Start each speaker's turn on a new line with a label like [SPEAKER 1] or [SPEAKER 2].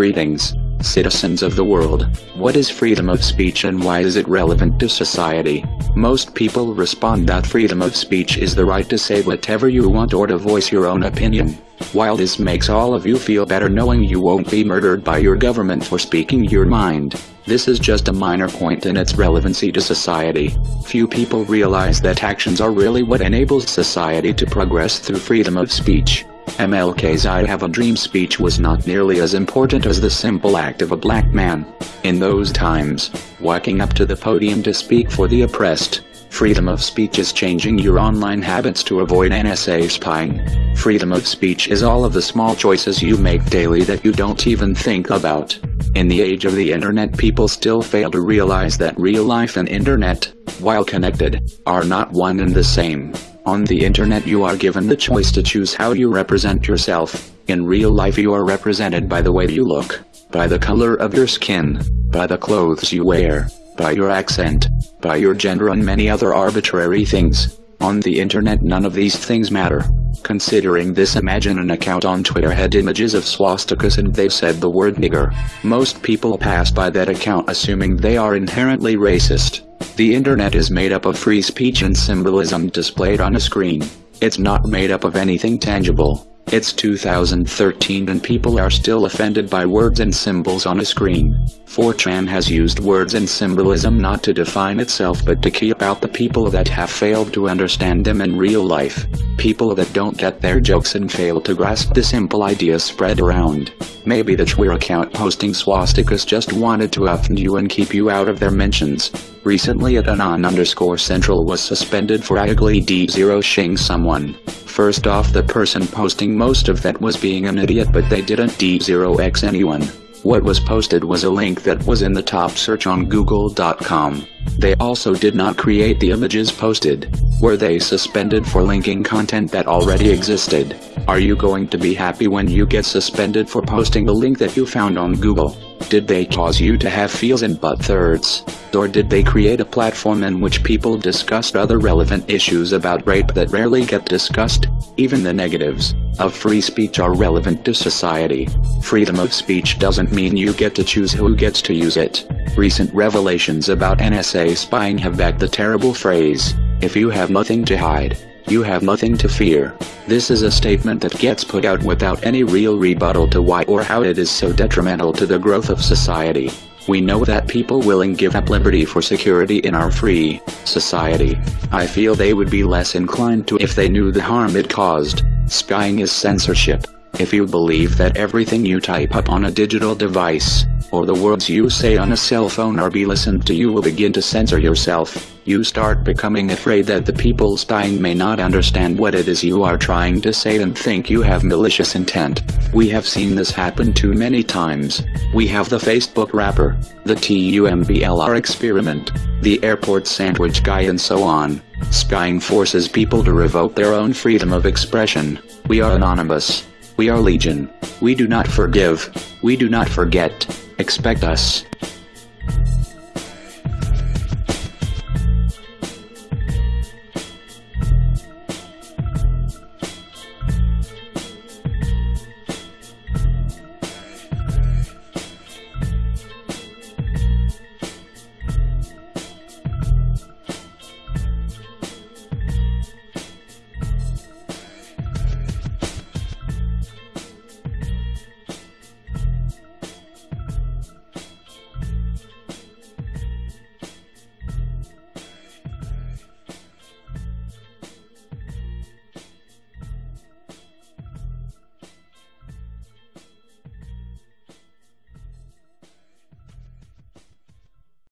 [SPEAKER 1] Greetings, citizens of the world. What is freedom of speech and why is it relevant to society? Most people respond that freedom of speech is the right to say whatever you want or to voice your own opinion. While this makes all of you feel better knowing you won't be murdered by your government for speaking your mind, this is just a minor point in its relevancy to society. Few people realize that actions are really what enables society to progress through freedom of speech. MLK's I Have a Dream speech was not nearly as important as the simple act of a black man. In those times, walking up to the podium to speak for the oppressed, freedom of speech is changing your online habits to avoid NSA spying. Freedom of speech is all of the small choices you make daily that you don't even think about. In the age of the internet people still fail to realize that real life and internet, while connected, are not one and the same. On the internet you are given the choice to choose how you represent yourself. In real life you are represented by the way you look, by the color of your skin, by the clothes you wear, by your accent, by your gender and many other arbitrary things. On the internet none of these things matter. Considering this imagine an account on Twitter had images of swastikas and they said the word nigger. Most people pass by that account assuming they are inherently racist. The internet is made up of free speech and symbolism displayed on a screen. It's not made up of anything tangible. It's 2013 and people are still offended by words and symbols on a screen. 4chan has used words and symbolism not to define itself but to keep out the people that have failed to understand them in real life. People that don't get their jokes and fail to grasp the simple ideas spread around. Maybe the Twitter account posting swastikas just wanted to offend you and keep you out of their mentions. Recently at anon underscore central was suspended for ugly D0shing someone. First off the person posting most of that was being an idiot but they didn't D0x anyone. What was posted was a link that was in the top search on google.com. They also did not create the images posted. Were they suspended for linking content that already existed? Are you going to be happy when you get suspended for posting a link that you found on Google? Did they cause you to have feels and butt thirds? Or did they create a platform in which people discussed other relevant issues about rape that rarely get discussed? Even the negatives of free speech are relevant to society. Freedom of speech doesn't mean you get to choose who gets to use it. Recent revelations about NSA spying have backed the terrible phrase, if you have nothing to hide, you have nothing to fear. This is a statement that gets put out without any real rebuttal to why or how it is so detrimental to the growth of society. We know that people willing give up liberty for security in our free society. I feel they would be less inclined to if they knew the harm it caused. Spying is censorship. If you believe that everything you type up on a digital device, or the words you say on a cell phone are be listened to you will begin to censor yourself. You start becoming afraid that the people spying may not understand what it is you are trying to say and think you have malicious intent. We have seen this happen too many times. We have the Facebook rapper, the TUMBLR experiment, the airport sandwich guy and so on. Spying forces people to revoke their own freedom of expression. We are anonymous. We are legion. We do not forgive. We do not forget. Expect us.